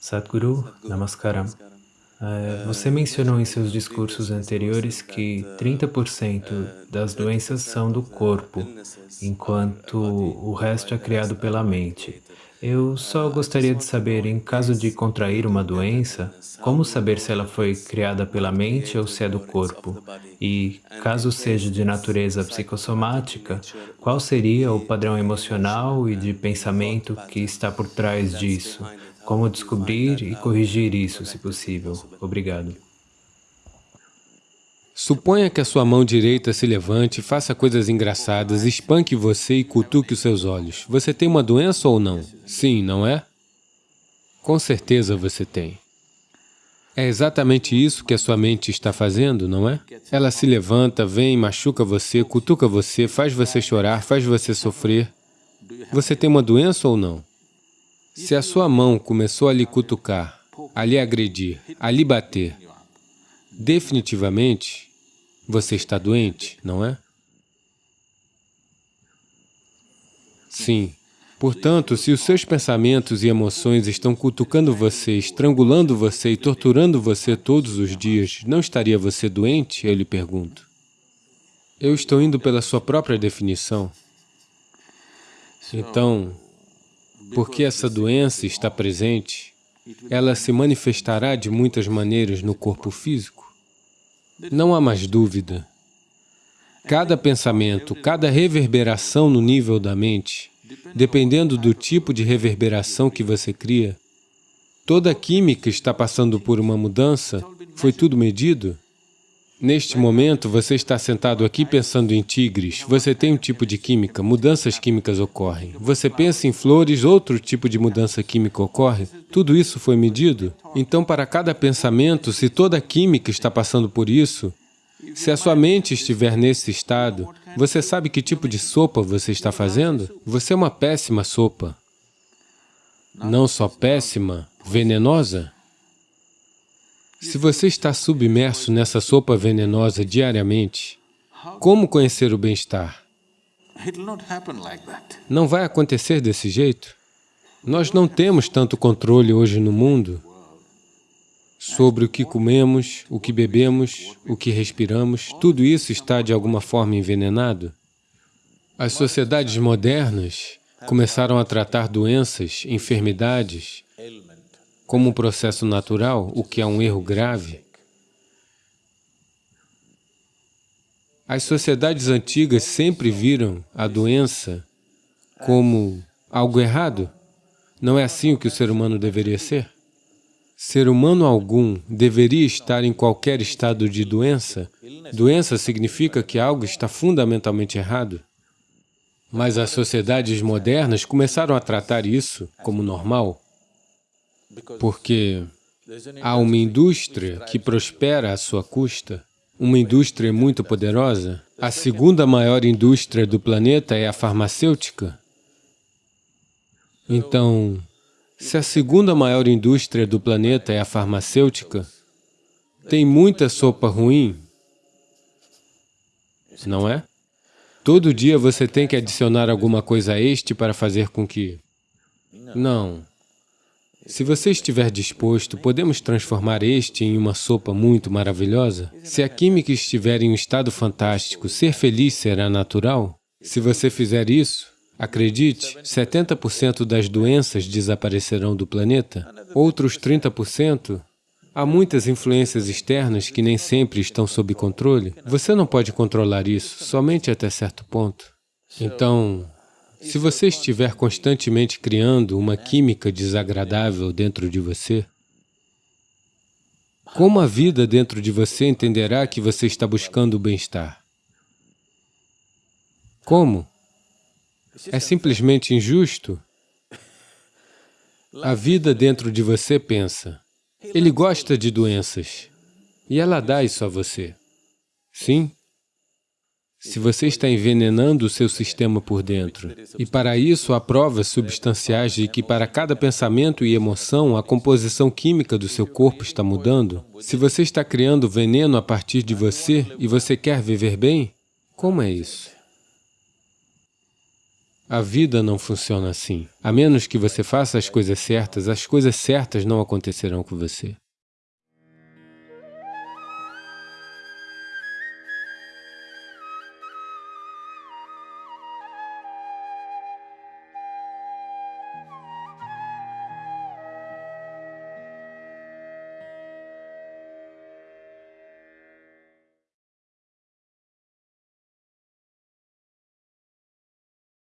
Sadhguru, Namaskaram. É, você mencionou em seus discursos anteriores que 30% das doenças são do corpo, enquanto o resto é criado pela mente. Eu só gostaria de saber, em caso de contrair uma doença, como saber se ela foi criada pela mente ou se é do corpo? E, caso seja de natureza psicossomática, qual seria o padrão emocional e de pensamento que está por trás disso? Como descobrir e corrigir isso, se possível? Obrigado. Suponha que a sua mão direita se levante, faça coisas engraçadas, espanque você e cutuque os seus olhos. Você tem uma doença ou não? Sim, não é? Com certeza você tem. É exatamente isso que a sua mente está fazendo, não é? Ela se levanta, vem, machuca você, cutuca você, faz você chorar, faz você sofrer. Você tem uma doença ou não? Se a sua mão começou a lhe cutucar, a lhe agredir, a lhe bater, definitivamente você está doente, não é? Sim. Portanto, se os seus pensamentos e emoções estão cutucando você, estrangulando você e torturando você todos os dias, não estaria você doente? Eu lhe pergunto. Eu estou indo pela sua própria definição. Então, porque essa doença está presente, ela se manifestará de muitas maneiras no corpo físico. Não há mais dúvida. Cada pensamento, cada reverberação no nível da mente, dependendo do tipo de reverberação que você cria, toda a química está passando por uma mudança, foi tudo medido? Neste momento, você está sentado aqui pensando em tigres, você tem um tipo de química, mudanças químicas ocorrem. Você pensa em flores, outro tipo de mudança química ocorre. Tudo isso foi medido? Então, para cada pensamento, se toda a química está passando por isso, se a sua mente estiver nesse estado, você sabe que tipo de sopa você está fazendo? Você é uma péssima sopa. Não só péssima, venenosa. Se você está submerso nessa sopa venenosa diariamente, como conhecer o bem-estar? Não vai acontecer desse jeito. Nós não temos tanto controle hoje no mundo sobre o que comemos, o que bebemos, o que respiramos. Tudo isso está, de alguma forma, envenenado. As sociedades modernas começaram a tratar doenças, enfermidades, como um processo natural, o que é um erro grave. As sociedades antigas sempre viram a doença como algo errado. Não é assim o que o ser humano deveria ser? Ser humano algum deveria estar em qualquer estado de doença? Doença significa que algo está fundamentalmente errado. Mas as sociedades modernas começaram a tratar isso como normal porque há uma indústria que prospera à sua custa, uma indústria muito poderosa. A segunda maior indústria do planeta é a farmacêutica. Então, se a segunda maior indústria do planeta é a farmacêutica, tem muita sopa ruim, não é? Todo dia você tem que adicionar alguma coisa a este para fazer com que... Não. Se você estiver disposto, podemos transformar este em uma sopa muito maravilhosa? Se a química estiver em um estado fantástico, ser feliz será natural? Se você fizer isso, acredite, 70% das doenças desaparecerão do planeta. Outros 30%, há muitas influências externas que nem sempre estão sob controle. Você não pode controlar isso, somente até certo ponto. Então, se você estiver constantemente criando uma química desagradável dentro de você, como a vida dentro de você entenderá que você está buscando o bem-estar? Como? É simplesmente injusto? A vida dentro de você pensa, ele gosta de doenças, e ela dá isso a você. Sim? Se você está envenenando o seu sistema por dentro. E para isso há provas substanciais de que para cada pensamento e emoção a composição química do seu corpo está mudando. Se você está criando veneno a partir de você e você quer viver bem, como é isso? A vida não funciona assim. A menos que você faça as coisas certas, as coisas certas não acontecerão com você.